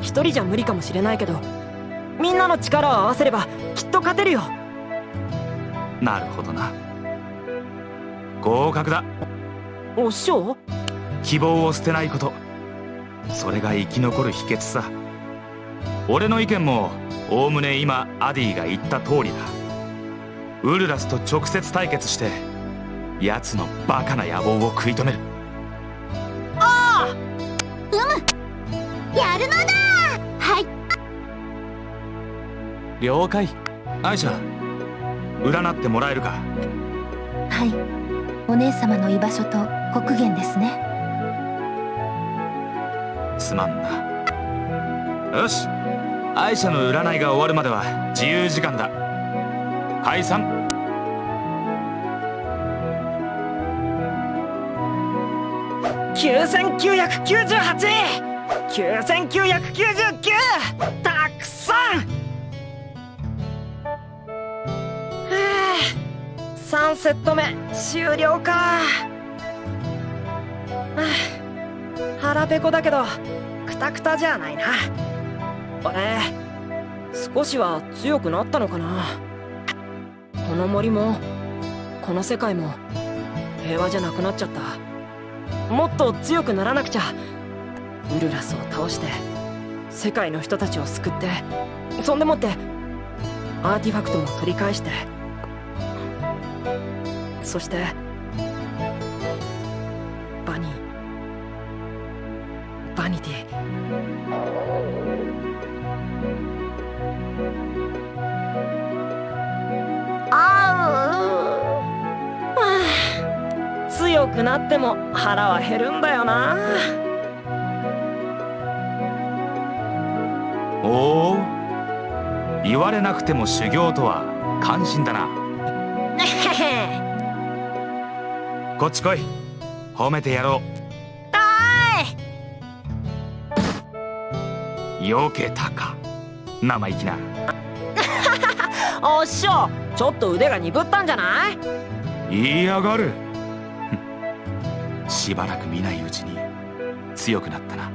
Speaker 4: 一人じゃ無理かもしれないけどみんなの力を合わせればきっと勝てるよ。
Speaker 10: なるほどな。合格だ。
Speaker 4: お師匠
Speaker 10: 希望を捨てないこと。それが生き残る秘訣さ。俺の意見もおおむね今アディが言った通りだ。ウルラスと直接対決して奴のバカな野望を食い止める。
Speaker 2: ああ！うむ！やるのだ
Speaker 9: 了解。
Speaker 10: アイシャ占ってもらえるか？
Speaker 3: はい。お姉様の居場所と刻限ですね。
Speaker 10: すまんな。よし。アイシャの占いが終わるまでは自由時間だ。解散。
Speaker 4: 9998 9999 3セット目終了か。はあ腹ペコだけどクタクタじゃないな。俺少しは強くなったのかな。この森もこの世界も平和じゃなくなっちゃった。もっと強くならなくちゃ。ウルラスを倒して世界の人たちを救ってそんでもってアーティファクトも取り返してそしてバニー。バニティ。あうはあ強くなっても腹は減るんだよな。
Speaker 10: おお。言われなくても修行とは感心だな。こっち来い。褒めてやろう。よけたか。生意気な。
Speaker 4: おっしょ。ちょっと腕が鈍ったんじゃない？
Speaker 10: 言いやがる。[LAUGHS] しばらく見ないうちに。強くなったな。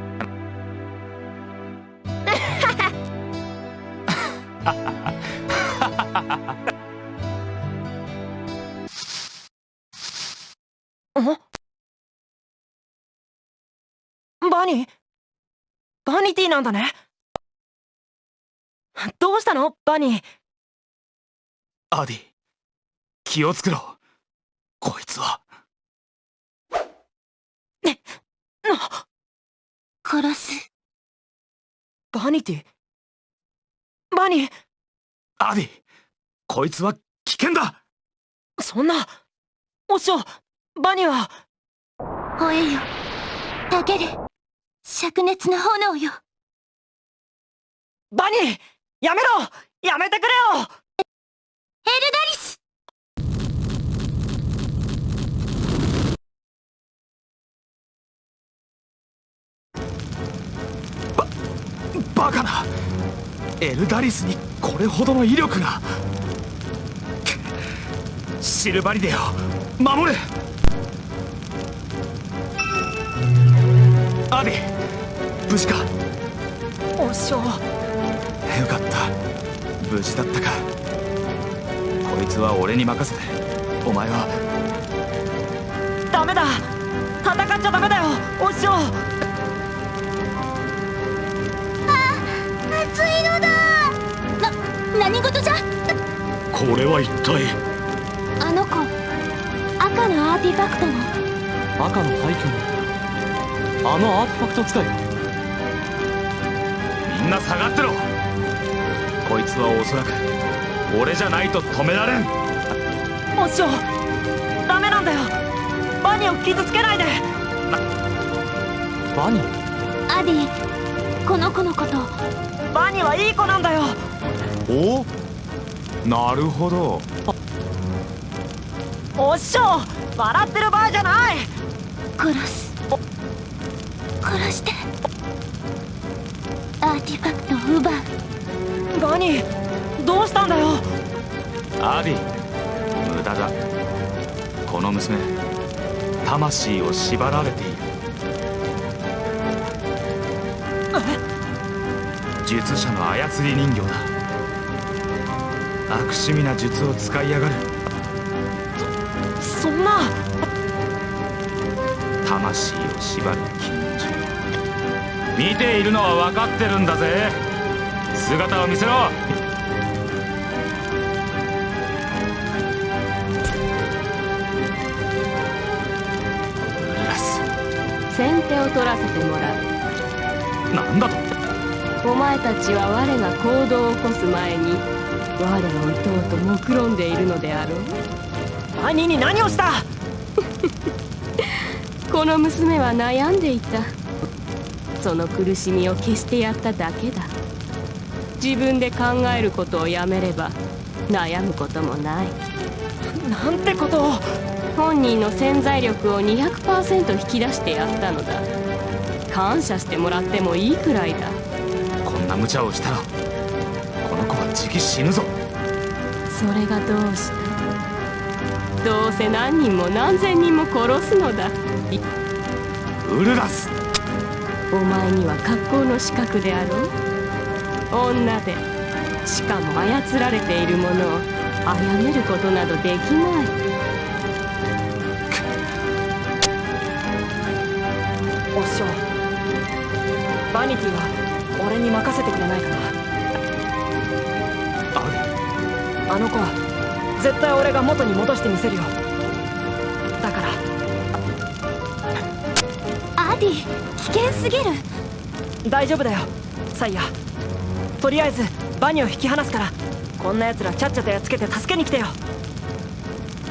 Speaker 4: バ [LAUGHS] ニーバニティなんだね。どうしたの？バニー。
Speaker 10: アディ気をつけろ。こいつは。
Speaker 3: 殺す。
Speaker 4: バニティバニー。
Speaker 10: アディこいつは危険だ。
Speaker 4: そんなおっしょバニーは。
Speaker 3: 吠えよたける灼熱の炎よ。
Speaker 4: バニーやめろ！やめてくれよ！
Speaker 3: エルダリス！
Speaker 7: ババカな。エルダリスにこれほどの威力が。シルバリデよ。守れ！アディ無事か？
Speaker 4: お師匠
Speaker 7: よかった。無事だったか。こいつは俺に任せて。お前は。
Speaker 4: ダメだ。戦っちゃダメだよお師匠
Speaker 2: 熱いのだ。
Speaker 3: な何事じゃ？
Speaker 1: これは一体？
Speaker 3: あの子赤のアーティファクトの。
Speaker 9: 赤の廃墟のあのアーティファクト使い。
Speaker 10: みんな下がってろ。こいつはおそらく俺じゃないと止められん。
Speaker 4: お師匠ダメなんだよ。バニーを傷つけないで。
Speaker 9: バニ
Speaker 3: アディこの子のこと。
Speaker 4: バニーはいい子なんだよ。
Speaker 10: お？なるほど。
Speaker 4: お師匠笑ってる場合じゃない。
Speaker 3: 殺す殺して。アーティファクトを奪う。
Speaker 4: バニーどうしたんだよ？
Speaker 10: アディ無駄だ。この娘魂を縛られている。術者の操り人形だ。悪趣味な術を使いやがる。
Speaker 4: そんな。
Speaker 10: 魂を縛る禁術見ているのは分かってるんだぜ。姿を見せろ。
Speaker 7: ラス
Speaker 6: 先手を取らせてもらう。
Speaker 10: なんだと。
Speaker 6: お前たちは我が行動を起こす前に我を撃とうと目論んでいるのであろう。
Speaker 4: バニーに何をした？[LAUGHS]
Speaker 6: この娘は悩んでいたその苦しみを消してやっただけだ。自分で考えることをやめれば悩むこともない。
Speaker 4: なんてことを。
Speaker 6: 本人の潜在力を200%引き出してやったのだ。感謝してもらってもいいくらいだ。
Speaker 10: こんな無茶をしたらこの子はじき死ぬぞ。
Speaker 6: それがどうした？どうせ何人も何千人も殺すのだ。い
Speaker 10: ウルラス
Speaker 6: お前には格好の資格であろう女でしかも操られているものを殺めることなどできない。
Speaker 4: お師匠バニティは俺に任せてくれないかな。
Speaker 10: ア
Speaker 4: あの子は絶対俺が元に戻してみせるよ。だから。
Speaker 3: アディ危険すぎる。
Speaker 4: 大丈夫だよ。サイヤ。とりあえずバニを引き離すから。こんな奴らちゃっちゃとやっつけて助けに来てよ。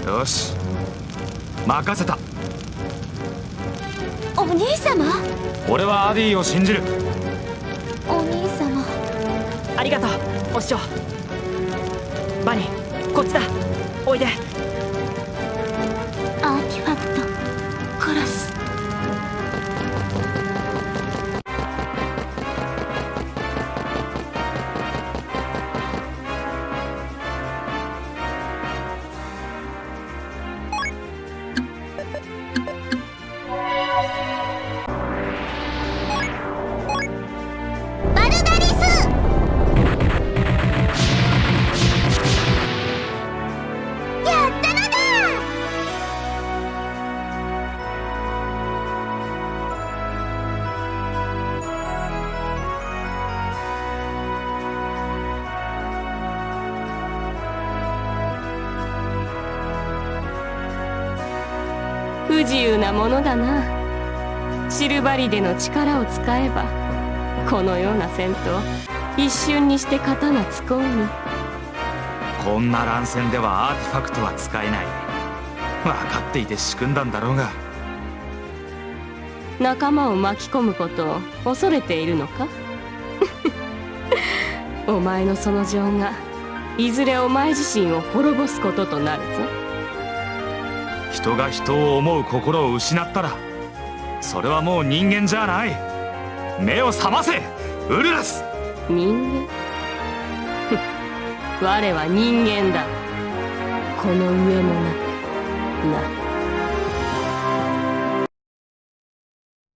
Speaker 10: よし。任せた。
Speaker 3: お兄様？
Speaker 10: 俺はアディを信じる。
Speaker 3: お兄様。
Speaker 4: ありがとうお師匠。バニこっちだ。おいで
Speaker 2: のだ
Speaker 6: な。シルバリデの力を使えばこのような戦闘一瞬にして刀つこうに
Speaker 10: こんな乱戦ではアーティファクトは使えない。分かっていて仕組んだんだろうが。
Speaker 6: 仲間を巻き込むことを恐れているのか？[LAUGHS] お前のその情がいずれお前自身を滅ぼすこととなるぞ
Speaker 10: 人が人を思う心を失ったらそれはもう人間じゃない。目を覚ませウルラス。
Speaker 6: 人間？[LAUGHS] 我は人間だ。この上もな。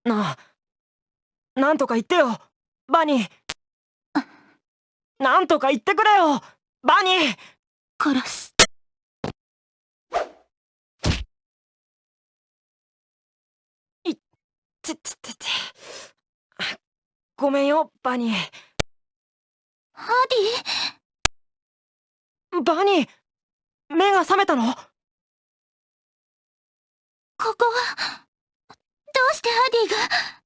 Speaker 6: な。
Speaker 4: なあ。なんとか言ってよ。バニー。なんとか言ってくれよ。バニー。
Speaker 2: 殺す
Speaker 4: ててててごめんよバニー。
Speaker 2: ハデ
Speaker 4: バニー目が覚めたの？
Speaker 2: ィここはどうしてハディが？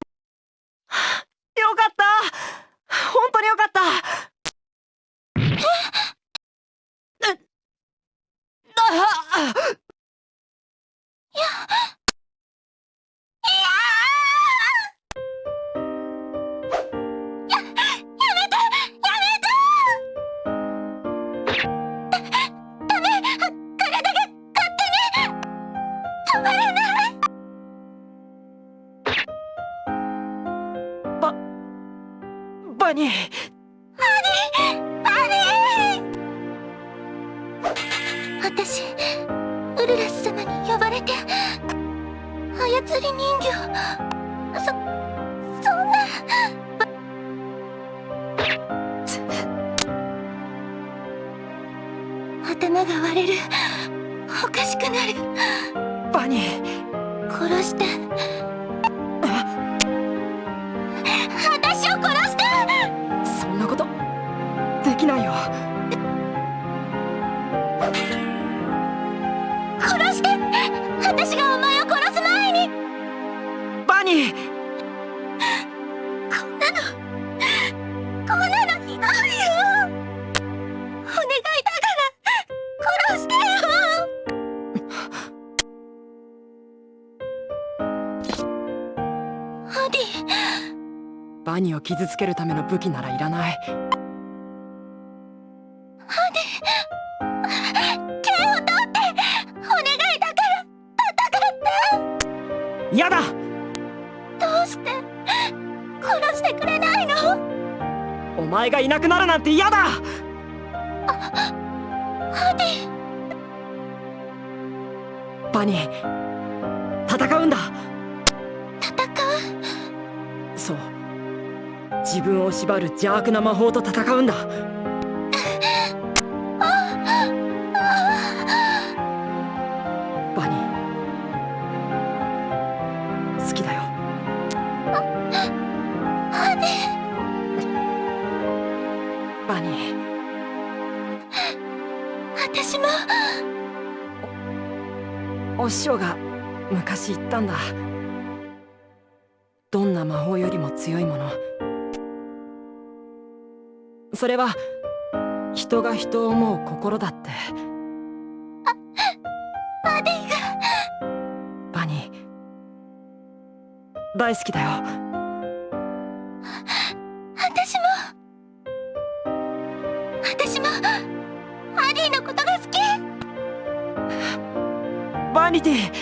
Speaker 4: けるための武器ならいらない。
Speaker 2: 手を取ってお願いだから戦って。
Speaker 4: やだ。
Speaker 2: どうして殺してくれないの？
Speaker 4: お前がいなくなるなんて嫌だ自分を縛る邪悪な魔法と戦うんだ。バニー。好きだよ。
Speaker 2: ハディ
Speaker 4: バニ
Speaker 2: 私も。
Speaker 4: ーお師匠が昔言ったんだそれは人が人を思う心だって。
Speaker 2: バディが。
Speaker 4: バニー。大好きだよ。
Speaker 2: 私も。私もハディのことが好き。
Speaker 4: バニティ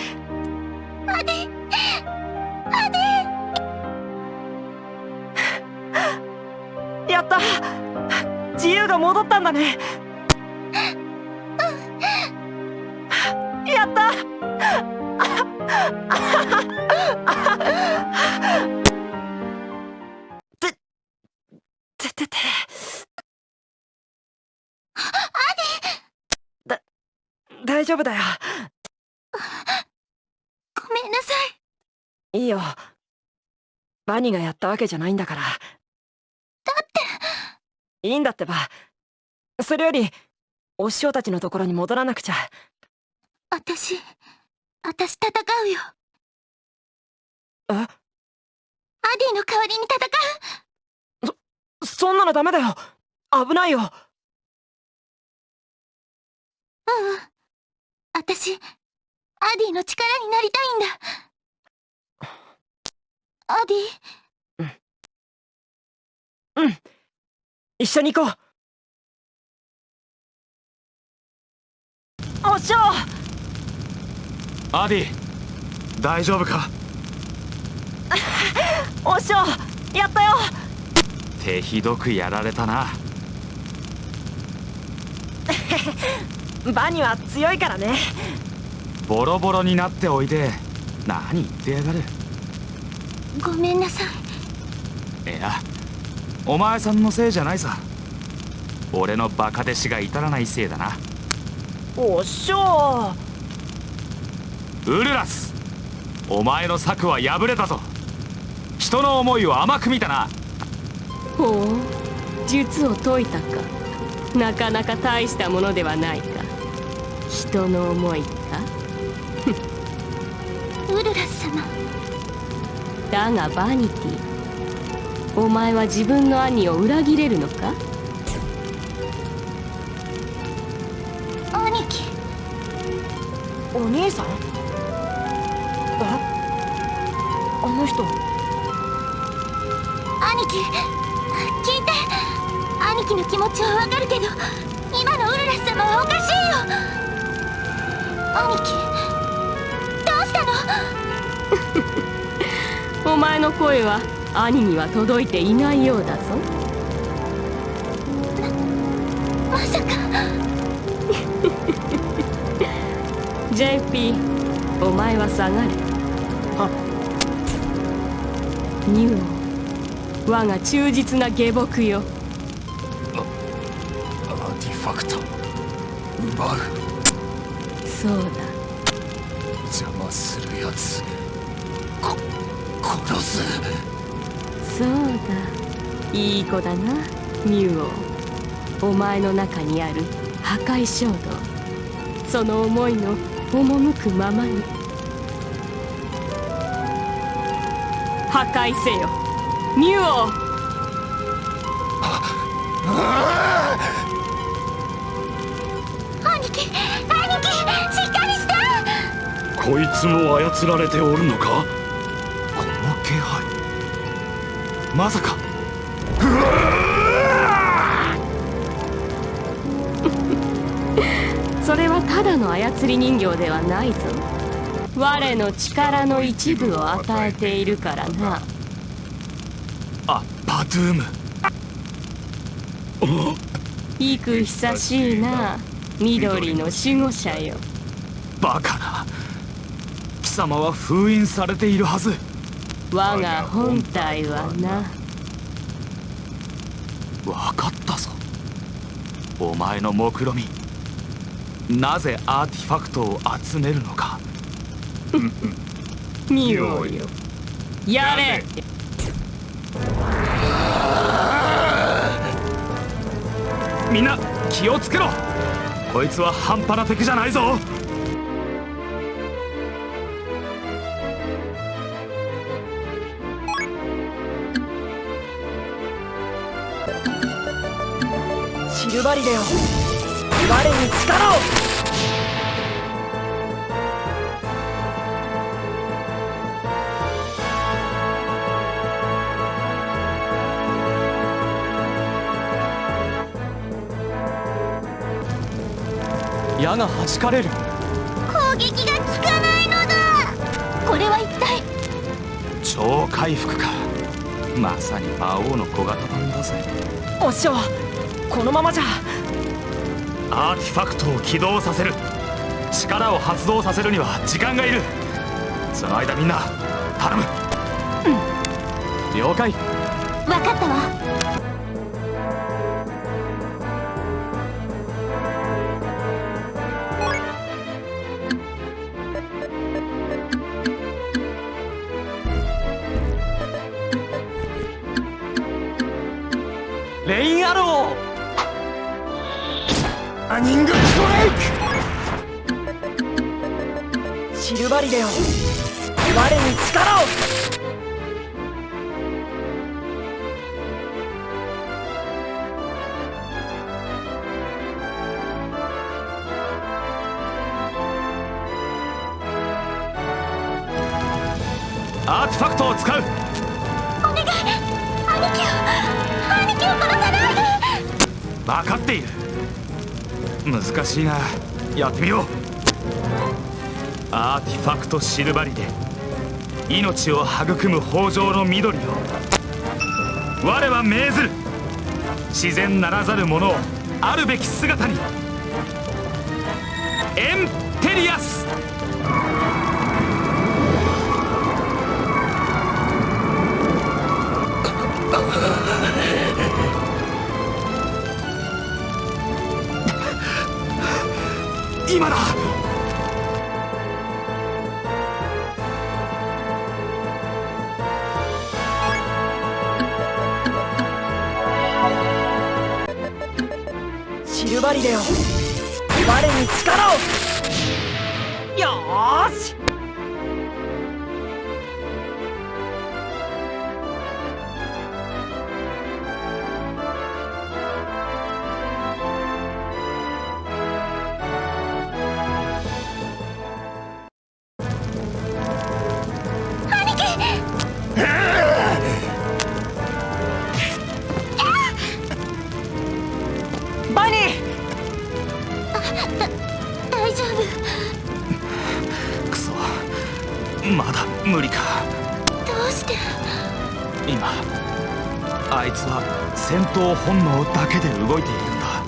Speaker 4: 丈夫だよ。
Speaker 2: ィごめんなさい。
Speaker 4: いいよ。バニがやったわけじゃないんだから。
Speaker 2: だって。
Speaker 4: いいんだってば。それよりお師匠たちのところに戻らなくちゃ。
Speaker 2: 私私戦うよ。
Speaker 4: え？
Speaker 2: アディの代わりに戦う。
Speaker 4: そんなのダメだよ。危ないよ。
Speaker 2: うんうん私アディの力になりたいんだ。アディ。
Speaker 4: うん。一緒に行こう。お師匠
Speaker 10: アディ大丈夫か？[LAUGHS]
Speaker 4: お師匠やったよ。
Speaker 10: 手ひどくやられたな [LAUGHS]
Speaker 4: バニは強いからね。
Speaker 10: ボロボロになっておいて何言ってやがる。
Speaker 3: ごめんなさい。
Speaker 10: いやお前さんのせいじゃないさ。俺のバカ弟子が至らないせいだな。
Speaker 4: おっしょ
Speaker 10: ウルラス。お前の策は破れたぞ。人の思いを甘く見たな。
Speaker 6: ほう。術を解いたか。なかなか大したものではないか人の思いか？[LAUGHS]
Speaker 3: ウルラス様。
Speaker 6: だがバニティお前は自分の兄を裏切れるのか？
Speaker 3: 兄貴。
Speaker 4: お兄さん？え？あの人？
Speaker 3: 兄貴。聞いて。兄貴の気持ちはわかるけど今のウルラス様はおかしいよ兄貴。どうしたの？[LAUGHS]
Speaker 6: お前の声は兄には届いていないようだぞ。
Speaker 3: まさか。[LAUGHS]
Speaker 6: JP お前は下がれ。はニューオ我が忠実な下僕よ。
Speaker 7: アーティファクト。奪う
Speaker 6: そうだ。
Speaker 7: 邪魔するやつこ殺す
Speaker 6: そうだいい子だなミュウオお前の中にある破壊衝動その思いの赴くままに。破壊せよ。ミュウオ
Speaker 1: こいつも操られておるのか？
Speaker 10: この気配。まさか。[LAUGHS]
Speaker 6: それはただの操り人形ではないぞ。我の力の一部を与えているからな。
Speaker 10: あバドゥーム。
Speaker 6: 幾久しいな。緑の守護者よ。
Speaker 10: バカ様は封印されているはず。
Speaker 6: 我が本体はな。
Speaker 10: 分かったぞ。お前の目論み。なぜアーティファクトを集めるのか。[LAUGHS]
Speaker 6: 見ようよ。やれ。
Speaker 10: みんな気をつけろ。こいつは半端な敵じゃないぞ
Speaker 4: シルバリデよ。我に力を。
Speaker 9: 矢が弾かれる。
Speaker 3: 攻撃が効かないのだ。これは一体。
Speaker 10: 超回復か。まさに魔王の小型版だぜ。
Speaker 4: おっしょこのままじゃ。
Speaker 10: アーティファクトを起動させる。力を発動させるには時間がいる。その間みんな頼む。
Speaker 9: 了解。
Speaker 3: 分かったわ。
Speaker 9: レインアロー
Speaker 4: シルバリデよ我に力を。
Speaker 10: アーティファクトを使う。
Speaker 3: お願い。兄貴を兄貴を殺さないで。
Speaker 10: 分かっている。難しいがやってみようアーティファクトシルバリで命を育む豊穣の緑よ我は命ずる。自然ならざる者をあるべき姿に。エンテリアス。今だ。闘本能だけで動いているんだ。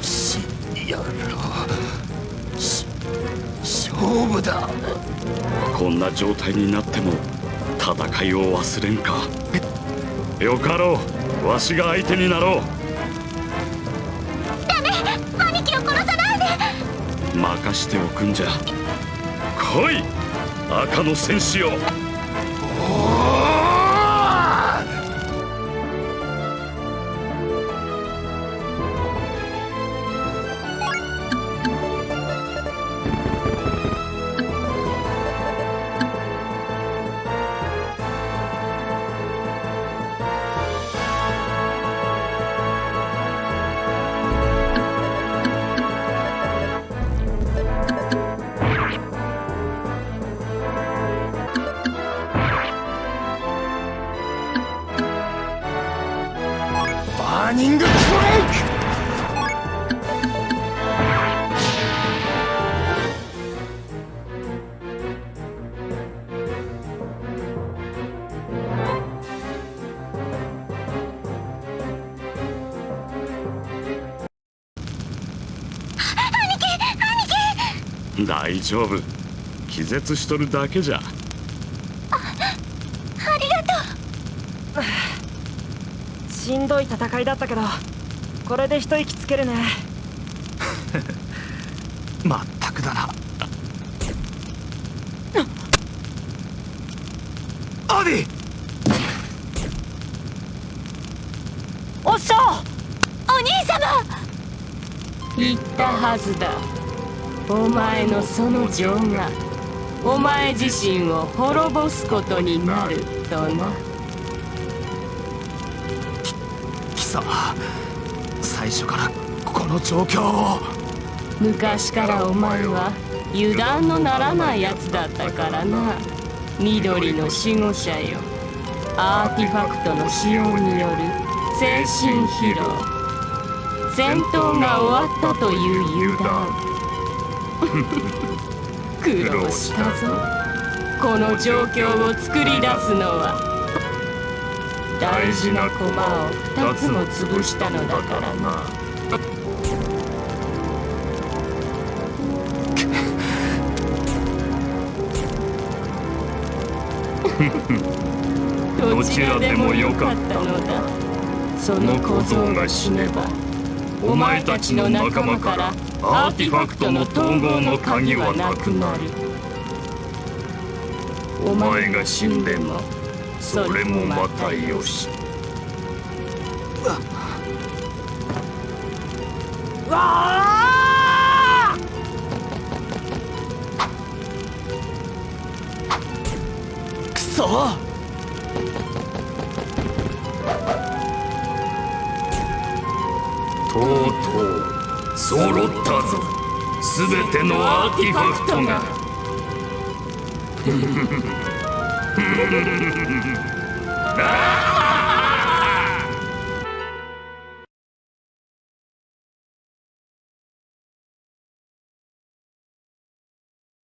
Speaker 7: しやろうし勝負だ。
Speaker 1: こんな状態になっても戦いを忘れんか。よかろう。わしが相手になろう。
Speaker 2: 兄貴を殺さないで。
Speaker 1: 任しておくんじゃ来い。赤の戦士よ丈夫。気絶しとるだけじゃ。
Speaker 4: しんどい戦いだったけどこれで一息つけるね。[LAUGHS]
Speaker 10: まったくだな。アディ！
Speaker 4: おっしゃ
Speaker 2: お兄様！
Speaker 6: 言ったはずだお前のその情がお前自身を滅ぼすことになるとな。
Speaker 10: 貴様最初からこの状況を。
Speaker 6: 昔からお前は油断のならないやつだったからな。緑の守護者よ。アーティファクトの使用による精神疲労。戦闘が終わったという油断苦労したぞ。この状況を作り出すのは大事な駒を2つも潰したのだから。などちらでもよかったのだ。その小僧が死ねばお前たちの仲間からアーティファクトの統合の鍵はなくなる。お前が死んでもそれもまたよし。
Speaker 4: うわ
Speaker 10: くそ！
Speaker 5: とうとう揃ったすべてのアーティファクトが。あ [LAUGHS]